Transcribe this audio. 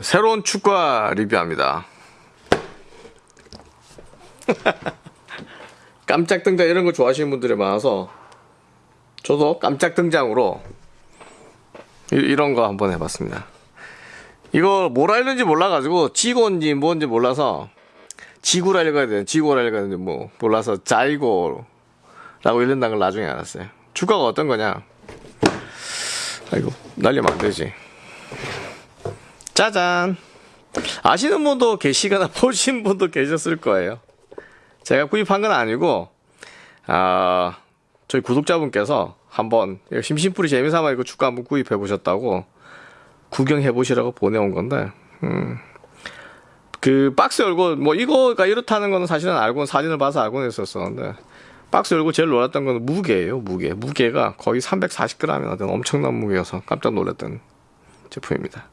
새로운 축구화 리뷰합니다. 깜짝 등장 이런 거 좋아하시는 분들이 많아서 저도 깜짝 등장으로 이- 이런 거 한번 해봤습니다. 이거 뭐라 했는지 몰라가지고 지고인지 뭔지 몰라서 지구라 읽어야 돼. 지고라 읽어야 되는데 뭐 몰라서 자이고라고 읽는다는 걸 나중에 알았어요. 축구가 어떤 거냐? 아이고 날리면 안 되지. 짜잔. 아시는 분도 계시거나 보신 분도 계셨을 거예요. 제가 구입한 건 아니고 아 저희 구독자분께서 한번 심심풀이 재미삼아 이거 축구 한번 구입해 보셨다고 구경해 보시라고 보내온 건데 음. 그 박스 열고 뭐 이거가 이렇다는 거는 사실은 알고 사진을 봐서 알고는 있었었는데 박스 열고 제일 놀랐던 건 무게예요 무게 무게가 거의 340g이나 되는 엄청난 무게여서 깜짝 놀랐던 제품입니다